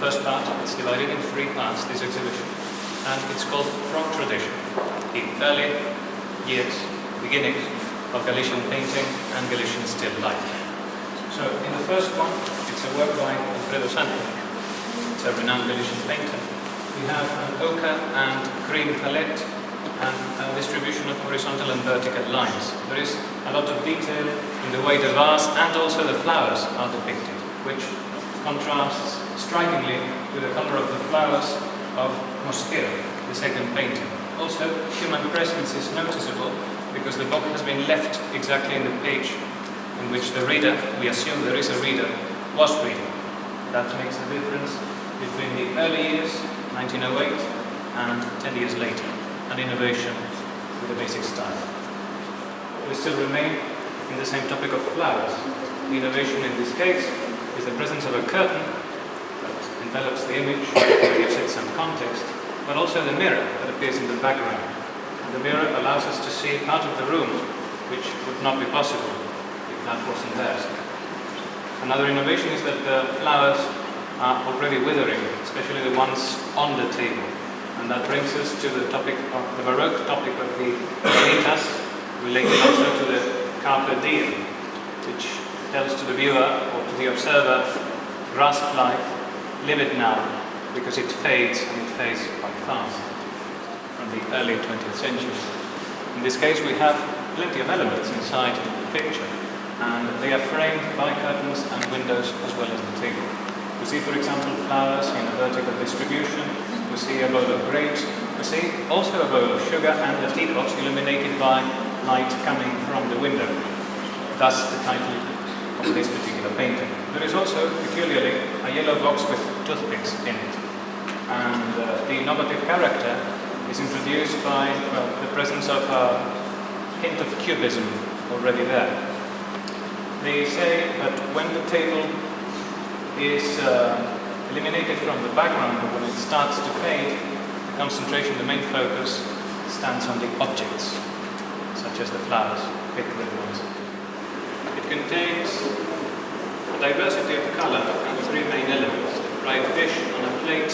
first part, it's divided in three parts, this exhibition. And it's called From Tradition, the early years, beginnings of Galician painting and Galician still life. So in the first one, it's a work by Alfredo Santo, It's a renowned Galician painter. We have an ochre and green palette and a distribution of horizontal and vertical lines. There is a lot of detail in the way the vase and also the flowers are depicted, which contrasts strikingly with the color of the flowers of Mosquera, the second painting. Also, human presence is noticeable because the book has been left exactly in the page in which the reader, we assume there is a reader, was reading. That makes a difference between the early years, 1908, and 10 years later, an innovation with a basic style. We still remain in the same topic of flowers. The innovation in this case is the presence of a curtain that envelops the image, gives it some context, but also the mirror that appears in the background. And the mirror allows us to see part of the room which would not be possible if that wasn't there. Another innovation is that the flowers are already withering, especially the ones on the table. And that brings us to the topic of the Baroque topic of the Vitas, related also to the carpe diem, which tells to the viewer or to the observer, grasp life, live it now, because it fades and it fades quite fast from the early 20th century. In this case we have plenty of elements inside the picture and they are framed by curtains and windows as well as the table. We see for example flowers in a vertical distribution, we see a bowl of grapes, we see also a bowl of sugar and a tea box illuminated by light coming from the window. Thus the title this particular painting. There is also, peculiarly, a yellow box with toothpicks in it. And uh, the innovative character is introduced by well, the presence of a hint of cubism already there. They say that when the table is uh, eliminated from the background, when it starts to fade, the concentration, the main focus, stands on the objects, such as the flowers, picked ones. It contains a diversity of color and three main elements. Fried fish on a plate,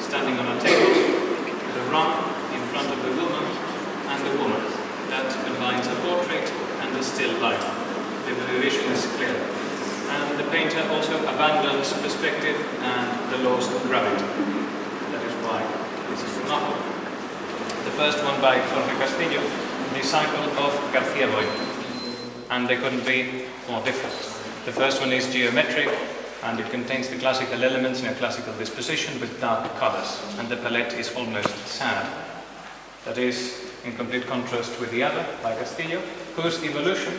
standing on a table, the rum in front of the woman, and the woman. That combines a portrait and a still life. The vision is clear. And the painter also abandons perspective and the laws of gravity. That is why this is a The first one by Jorge Castillo, disciple of Garcia Boy and they couldn't be more different. The first one is geometric, and it contains the classical elements in a classical disposition with dark colors, and the palette is almost sad. That is in complete contrast with the other, by Castillo, whose evolution,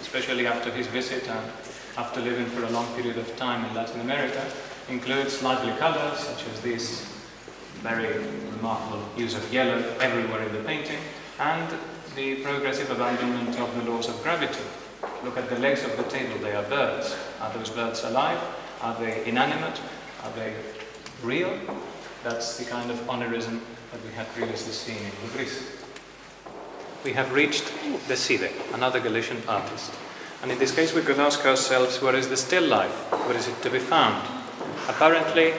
especially after his visit and after living for a long period of time in Latin America, includes lively colors such as this very remarkable use of yellow everywhere in the painting, and the progressive abandonment of the laws of gravity. Look at the legs of the table, they are birds. Are those birds alive? Are they inanimate? Are they real? That's the kind of oneirism that we had previously seen in Greece. We have reached Deside, another Galician artist. And in this case, we could ask ourselves, where is the still life? Where is it to be found? Apparently,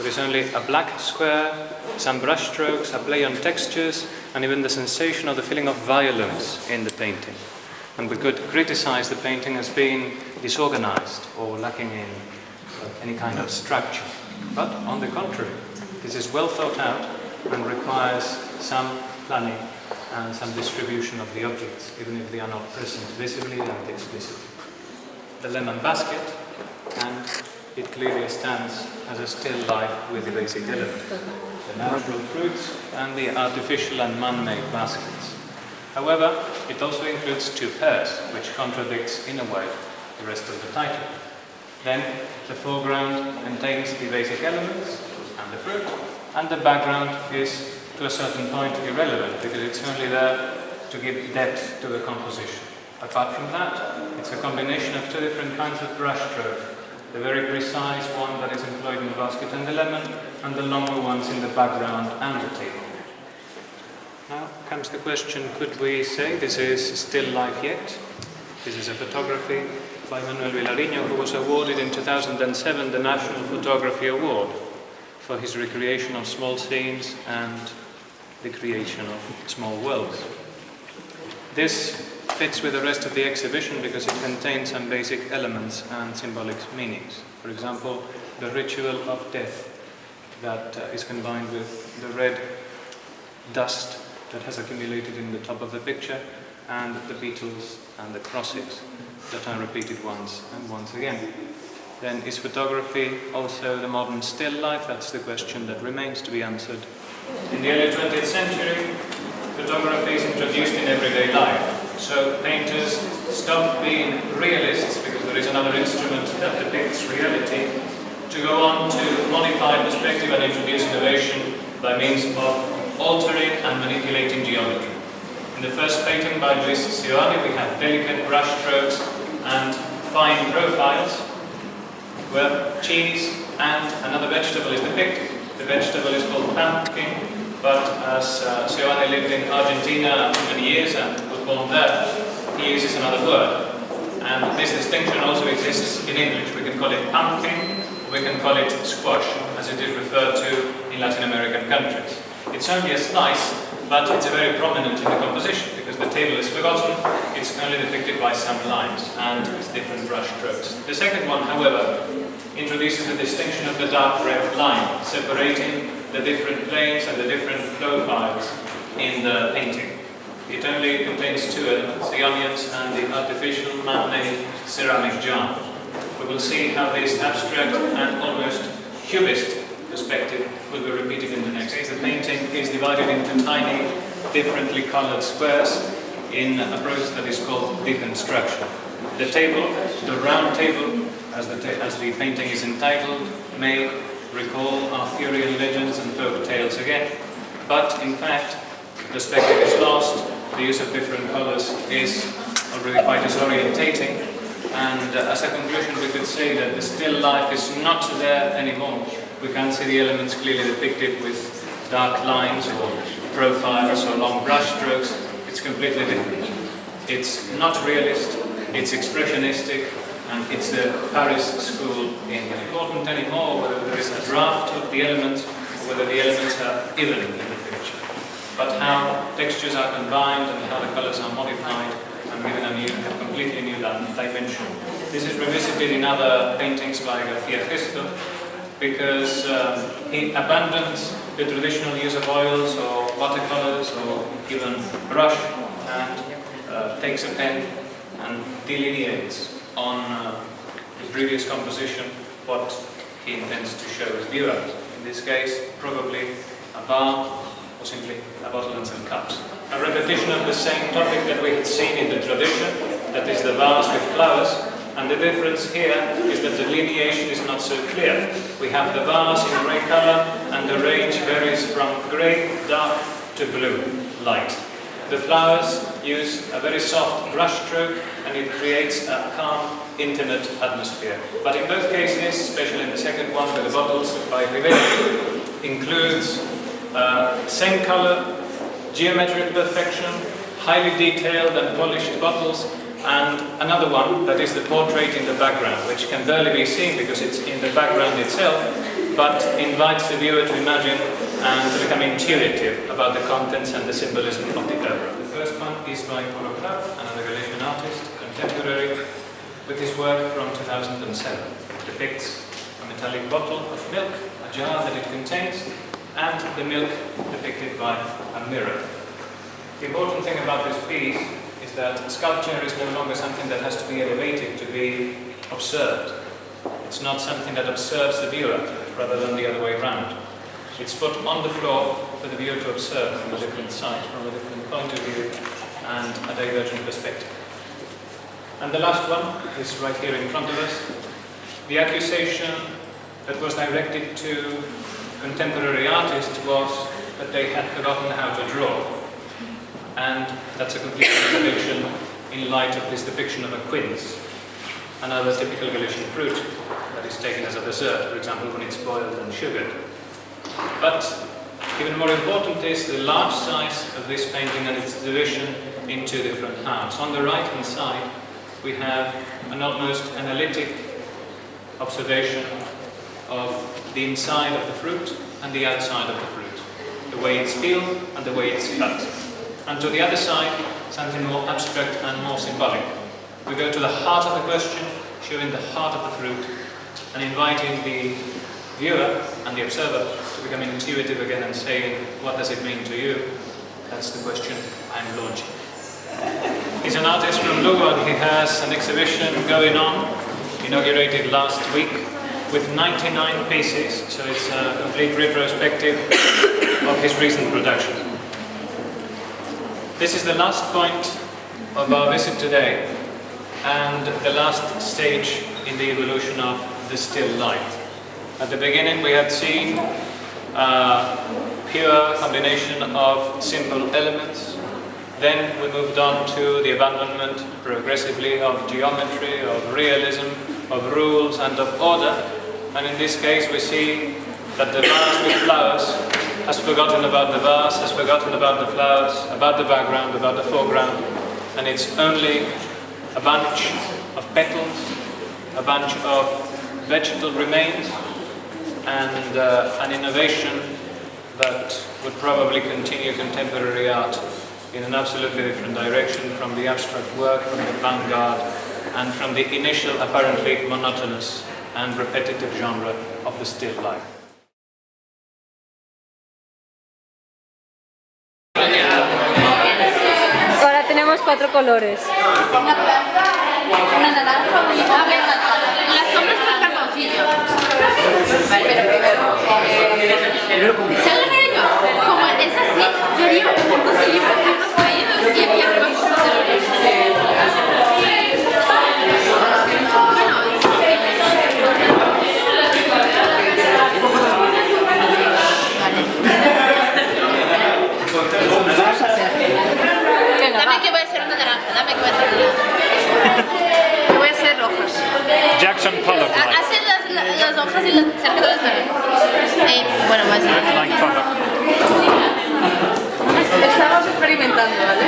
there is only a black square, some brushstrokes, a play on textures, and even the sensation of the feeling of violence in the painting. And we could criticize the painting as being disorganized or lacking in any kind of structure. But on the contrary, this is well thought out and requires some planning and some distribution of the objects, even if they are not present visibly and explicitly. The lemon basket and it clearly stands as a still life with the basic element, the natural fruits and the artificial and man-made baskets. However, it also includes two pairs, which contradicts in a way the rest of the title. Then, the foreground contains the basic elements and the fruit, and the background is to a certain point irrelevant because it's only there to give depth to the composition. Apart from that, it's a combination of two different kinds of brushstroke the very precise one that is employed in the basket and the lemon, and the longer ones in the background and the table. Now comes the question, could we say this is still life yet? This is a photography by Manuel Vilariño, who was awarded in 2007 the National Photography Award for his recreation of small scenes and the creation of small worlds. This fits with the rest of the exhibition because it contains some basic elements and symbolic meanings. For example, the ritual of death that uh, is combined with the red dust that has accumulated in the top of the picture and the beetles and the crosses that are repeated once and once again. Then is photography also the modern still life? That's the question that remains to be answered. In the early 20th century, photography is introduced in everyday life. So painters stop being realists because there is another instrument that depicts reality to go on to modify perspective and introduce innovation by means of altering and manipulating geometry. In the first painting by Luis Seoane we have delicate brush strokes and fine profiles where cheese and another vegetable is depicted. The vegetable is called pumpkin but as uh, lived in Argentina for many years and there, he uses another word. And this distinction also exists in English. We can call it pumpkin, we can call it squash, as it is referred to in Latin American countries. It's only a slice, but it's very prominent in the composition, because the table is forgotten, it's only depicted by some lines, and with different brush strokes. The second one, however, introduces the distinction of the dark red line, separating the different planes and the different profiles in the painting. It only contains two elements, the onions and the artificial man-made ceramic jar. We will see how this abstract and almost cubist perspective will be repeated in the next case. The painting is divided into tiny, differently colored squares in a process that is called deconstruction. The table, the round table, as the, ta as the painting is entitled, may recall Arthurian legends and folk tales again, but in fact, the perspective is lost the use of different colors is already quite disorientating. And uh, as a conclusion, we could say that the still life is not there anymore. We can't see the elements clearly depicted with dark lines or profiles or long brushstrokes. It's completely different. It's not realist, it's expressionistic, and it's the Paris school in important anymore, whether there is a draft of the elements or whether the elements are even but how textures are combined and how the colors are modified and given a new, completely new dimension. This is revisited in other paintings by Garcia Gesto because um, he abandoned the traditional use of oils or watercolors or even brush and uh, takes a pen and delineates on uh, the previous composition what he intends to show as viewers. In this case, probably a bar or simply bottle and cups. A repetition of the same topic that we had seen in the tradition, that is the vase with flowers, and the difference here is that the lineation is not so clear. We have the vase in grey colour, and the range varies from grey, dark, to blue, light. The flowers use a very soft brush stroke and it creates a calm, intimate atmosphere. But in both cases, especially in the second one with the bottles by Vivendi, includes uh, same color, geometric perfection, highly detailed and polished bottles, and another one that is the portrait in the background, which can barely be seen because it's in the background itself, but invites the viewer to imagine and to become intuitive about the contents and the symbolism of the oeuvre. The first one is by Paulo Kraft, another Galician artist, contemporary, with his work from 2007. It depicts a metallic bottle of milk, a jar that it contains, and the milk depicted by a mirror. The important thing about this piece is that sculpture is no longer something that has to be elevated to be observed. It's not something that observes the viewer, rather than the other way around. It's put on the floor for the viewer to observe from a different side, from a different point of view, and a divergent perspective. And the last one is right here in front of us. The accusation that was directed to contemporary artists was that they had forgotten how to draw. And that's a complete contradiction in light of this depiction of a quince, another typical Galician fruit that is taken as a dessert, for example, when it's boiled and sugared. But even more important is the large size of this painting and its division in two different halves. On the right hand side, we have an almost analytic observation of the inside of the fruit and the outside of the fruit, the way it's peeled and the way it's cut. And to the other side, something more abstract and more symbolic. We go to the heart of the question, showing the heart of the fruit, and inviting the viewer and the observer to become intuitive again and saying, what does it mean to you? That's the question I'm launching. He's an artist from Lugo he has an exhibition going on, inaugurated last week with 99 pieces, so it's a complete retrospective of his recent production. This is the last point of our visit today and the last stage in the evolution of the still life. At the beginning we had seen a uh, pure combination of simple elements then we moved on to the abandonment progressively of geometry, of realism, of rules and of order and in this case we see that the vase with flowers has forgotten about the vase, has forgotten about the flowers, about the background, about the foreground, and it's only a bunch of petals, a bunch of vegetal remains, and uh, an innovation that would probably continue contemporary art in an absolutely different direction from the abstract work, from the vanguard, and from the initial apparently monotonous and repetitive genre of the still life. Ahora tenemos cuatro colores. Las sombras pero primero. Dame que voy a hacer una naranja, dame que voy a hacer una naranja. Voy a hacer hojas. Jackson Pollock. Ah, -like. las, las, las, hojas y las cerca de las naranjas. Eh, bueno, más. Jackson Estamos experimentando, ¿vale?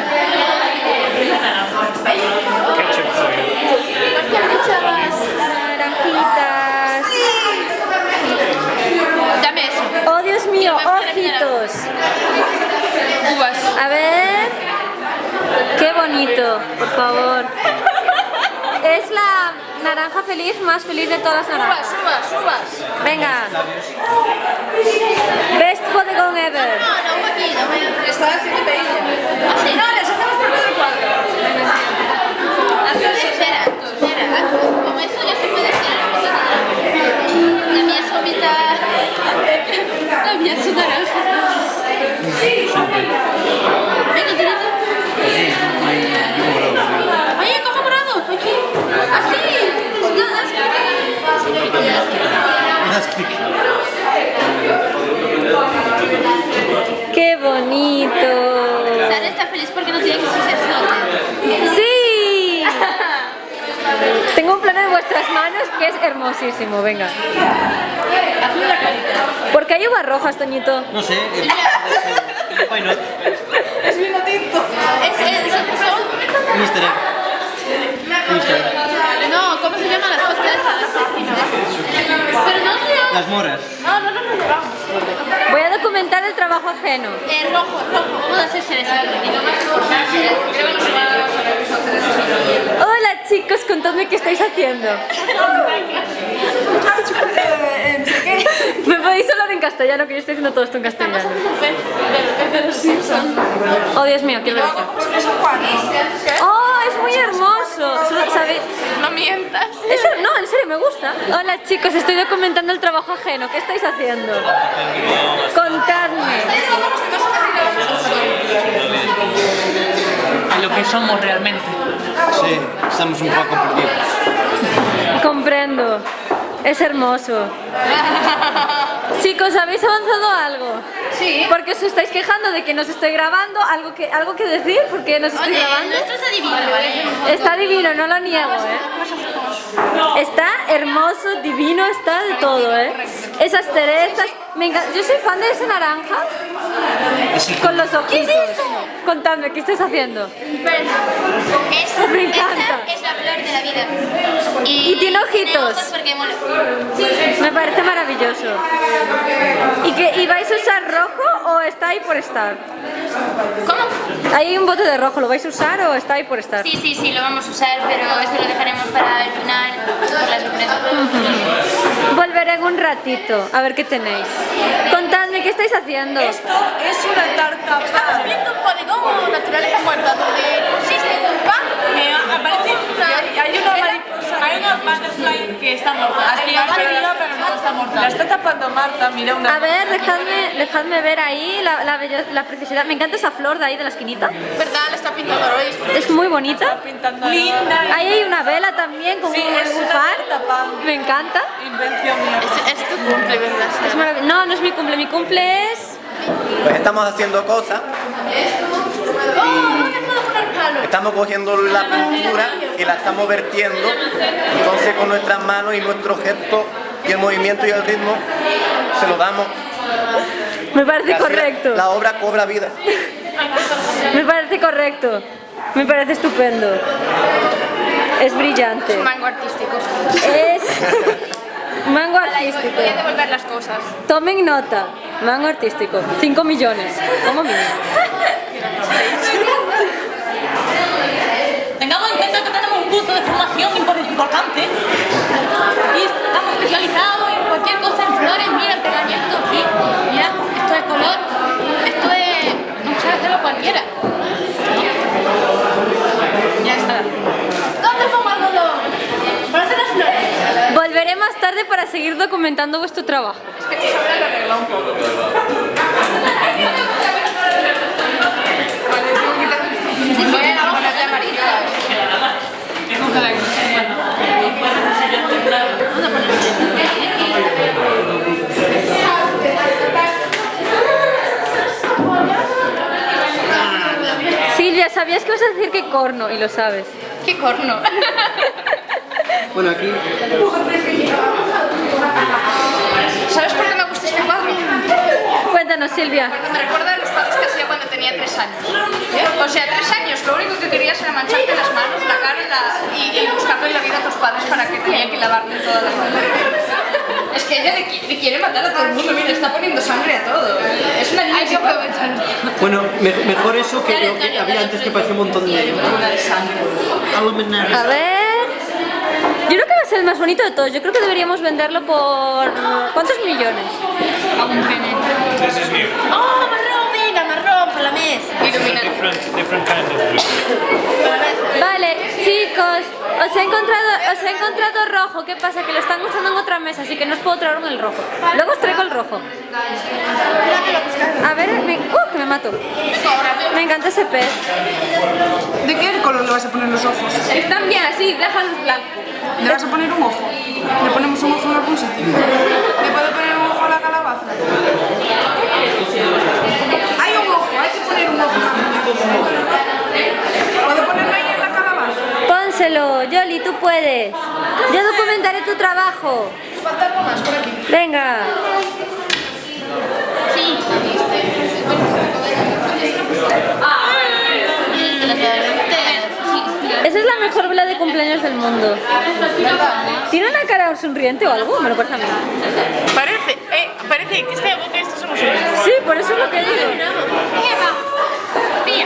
poquito, por favor. Es la naranja feliz más feliz de todas las naranjas. Subas, subas, subas. Venga. Best bodegón ever. No, no, un poquito. Está así que te hice. no, les hacemos por todo el cuadro. Azul, espera, espera. Como eso ya se puede hacer la mía es mitad. La mía es naranja. Venga, ¡Qué bonito! Sara está feliz porque no tiene que solo. ¡Sí! Tengo un plano de vuestras manos que es hermosísimo, venga. ¿Por qué hay uvas rojas, Toñito? No sé. Eh, es vino tinto. Es, Mister. Mister. No, ¿cómo se llaman las cosas? Las moras. No, no, no nos llevamos. Voy a documentar el trabajo ajeno. rojo, rojo. Hola chicos, contadme qué estáis haciendo. ¿Me podéis hablar en castellano? Que yo estoy haciendo todo esto en castellano. Oh, Dios mío, qué vergüenza. ¡Oh! es muy hermoso. No mientas. no, en serio, me gusta. Hola chicos, estoy documentando el trabajo ajeno. ¿Qué estáis haciendo? Contadme. A lo que somos realmente. Sí, estamos un poco perdidos. Comprendo. Es hermoso. Chicos, ¿habéis avanzado algo? Sí. Porque os estáis quejando de que nos estoy grabando, algo que, algo que decir, porque nos estoy grabando. está divino, ¿eh? vale. Está divino, no lo niego, ¿eh? Está hermoso, divino, está de todo, ¿eh? Esas cerezas, me Yo soy fan de esa naranja. Con los ojitos. Contando, ¿qué estás haciendo? Esta, me encanta. es la flor de la vida. Y, tiene ojitos. Me parece maravilloso. ¿Y, que, ¿Y vais a usar rojo o está ahí por estar? ¿Cómo? Hay un bote de rojo, ¿lo vais a usar o está ahí por estar? Sí, sí, sí, lo vamos a usar, pero esto lo dejaremos para el final, por la sorpresa. Volveré en un ratito, a ver qué tenéis. Contadme, ¿qué estáis haciendo? Esto es una tarta. Estamos viendo un polígono naturaleza muerta, donde hay una mariposa. Hay una butterfly que está morta. La está tapando Marta, mira una. A ver, dejadme, ver ahí la, la, preciosidad. Me encanta esa flor de ahí de la esquinita. ¿Verdad? La está pintando hoy. Es muy bonita. Linda. Ahí hay una vela también con un far. Me encanta. Invención mía. Es, tu cumple, ¿verdad? No, no es mi cumple. Mi cumple es... Pues estamos haciendo cosas. Estamos cogiendo la pintura y la estamos vertiendo. Entonces con nuestras manos y nuestro gesto y el movimiento y el ritmo se lo damos. Me parece correcto. La obra cobra vida. Me parece correcto. Me parece estupendo. Es brillante. Es mango artístico. Es mango artístico. las cosas. Tomen nota. Mango artístico. 5 millones. Como mínimo. de formación importante y estamos especializados en cualquier cosa, en flores, mira, pegamento, aquí, mira, esto es color, esto es no de lo cualquiera. Ya está. ¿Dónde Para hacer las flores. Volveré más tarde para seguir documentando vuestro trabajo. Es que un poco. Silvia, sabías que vas a decir que corno y lo sabes. ¿Qué corno? bueno, aquí... ¿Sabes por qué me gusta este cuadro? Cuéntanos, Silvia. me hacía cuando tenía tres años. O sea, tres años, lo único que querías era mancharte las manos, la cara la... y, y buscarle la vida a tus padres para que tenían que lavarle todas las manos. Es que ella le, quiere matar a todo el mundo, mira, está poniendo sangre a todo. Es una niña Bueno, mejor eso que lo que había antes que parecía un montón de... A ver... Yo creo que va a ser el más bonito de todos. Yo creo que deberíamos venderlo por... ¿Cuántos millones? A un Vale, chicos, os he, encontrado, os he encontrado rojo. ¿Qué pasa? Que lo están usando en otra mesa, así que no os puedo traer el rojo. Luego os traigo el rojo. A ver, me, ¡uh! me mato. Me encanta ese pez. ¿De qué color le vas a poner los ojos? Están bien así, déjalos blanco ¿Le vas a poner un ojo? ¿Le ponemos un ojo en algún sitio? ¿Le puedo poner un ojo a la calabaza? ¿Puedo ponerme ahí en la calabaza? Pónselo, Yoli, tú puedes. Yo documentaré tu trabajo. Venga. Sí. Esa es la mejor vela de cumpleaños del mundo. ¿Tiene una cara sonriente o algo? Me lo parece a mí. Parece, eh, parece que este es esto somos Sí, por eso es lo que digo.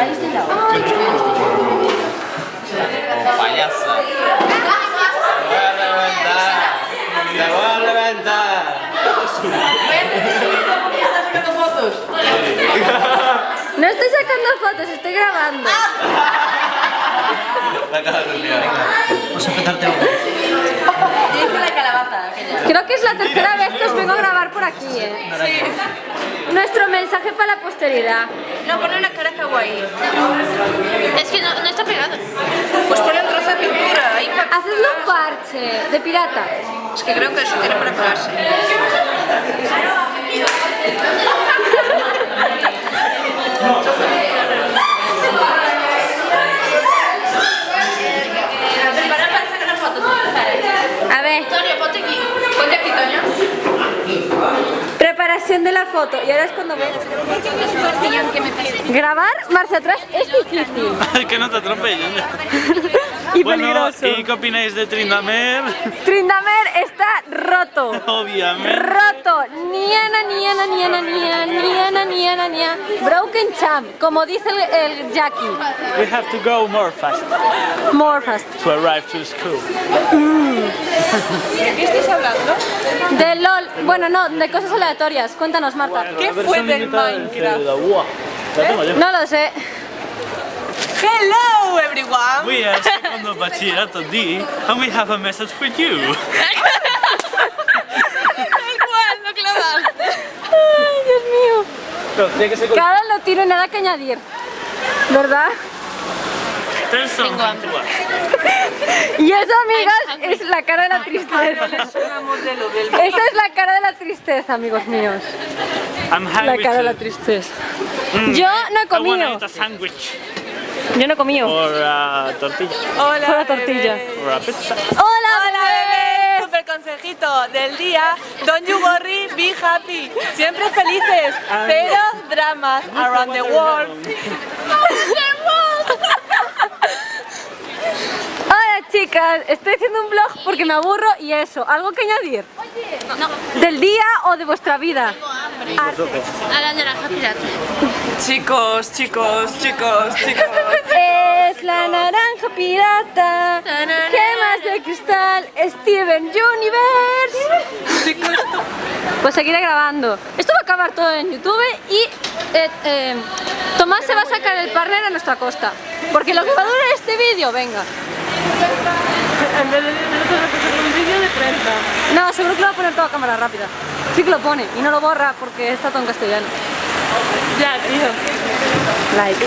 acordáis de la hora? Oh, payaso. Te Va a reventar. Te voy a reventar. No estoy sacando fotos, estoy grabando. La acabas de liar. Vamos a petarte Yo hice la calabaza Creo que es la tercera vez que os vengo a grabar por aquí, ¿eh? Sí. Nuestro mensaje para la posteridad. No, pone una cara kawaii. Es que no, no está pegado. Pues ponle un trozo de pintura. Ahí un parche, de pirata. Es que creo que eso tiene para pegarse. A ver. Toño, ponte aquí. Ponte aquí, Toño. Ahora de la foto y ahora es cuando ves. Grabar marcha atrás es difícil. que no te atropelle. y bueno, ¿Y qué opináis de Trindamer? Trindamer está roto. Obviamente. Roto. Niana, niana, niana, niana, niana, niana, niana. Broken champ, como dice el, Jackie. We have to go more fast. More fast. To arrive to school. Mm. ¿De qué estáis hablando? De LOL. Bueno, no, de cosas aleatorias. Cuéntanos, Marta. ¿Qué fue del Minecraft? No lo sé. Hello everyone! We are second segundo Bachillerato D and we have a message for you! Igual, no ¡Ay, Dios mío! No, tiene Cada lo tiro y nada que añadir, ¿verdad? Tengo Y eso, amigos, es la cara de la tristeza. Esa es la cara de la tristeza, amigos míos. la cara de la tristeza. Mm. Yo no he comido. Yo no he comido. Hola, tortilla. Hola, Hola tortilla. Hola, Hola, bebé. Super consejito del día. Don't you worry, be happy. Siempre felices, pero ah. dramas around the world. Hola chicas, estoy haciendo un vlog porque me aburro y eso, ¿algo que añadir? ¿Del día o de vuestra vida? A la Chicos, chicos, chicos, chicos. Es la naranja pirata, gemas de cristal, Steven Universe. Pues seguiré grabando. Esto va a acabar todo en YouTube y eh, eh, Tomás se va a sacar el partner a nuestra costa. Porque lo que va a durar este vídeo, venga. No, seguro que lo va a poner toda cámara rápida. Sí que lo pone y no lo borra porque está todo en castellano. Ya, tío. Like.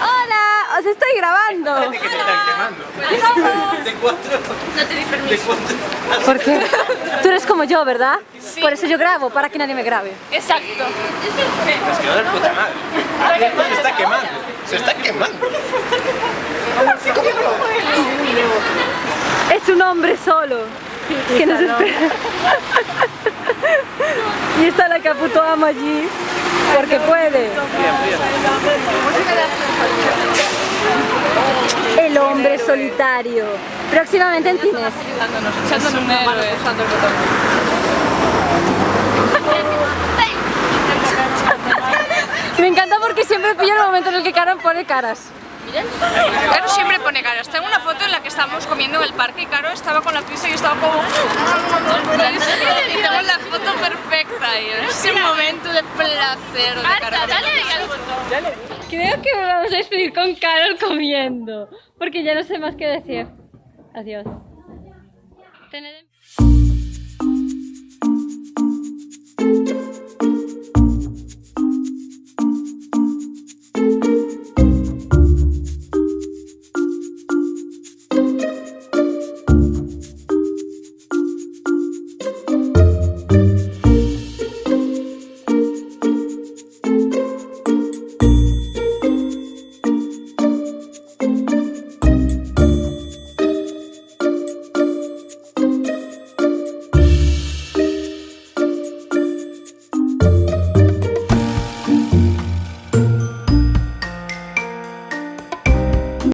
¡Hola! ¡Os estoy grabando! quemando. De cuatro. No te di permiso. Tú eres como yo, ¿verdad? Por eso yo grabo, para que nadie me grabe. Exacto. Es que Se está quemando. Se está quemando. Es un hombre solo. Que nos espera. y está la ama allí, porque puede. El hombre solitario. Próximamente en cines. Me encanta porque siempre pilla el momento en el que Karen pone caras. Caro siempre pone caras. Tengo una foto en la que estábamos comiendo en el parque y Caro estaba con la pizza y estaba como... Y tengo la foto perfecta y es un momento de placer de Caro. Creo que vamos a despedir con Carol comiendo, porque ya no sé más qué decir. Adiós.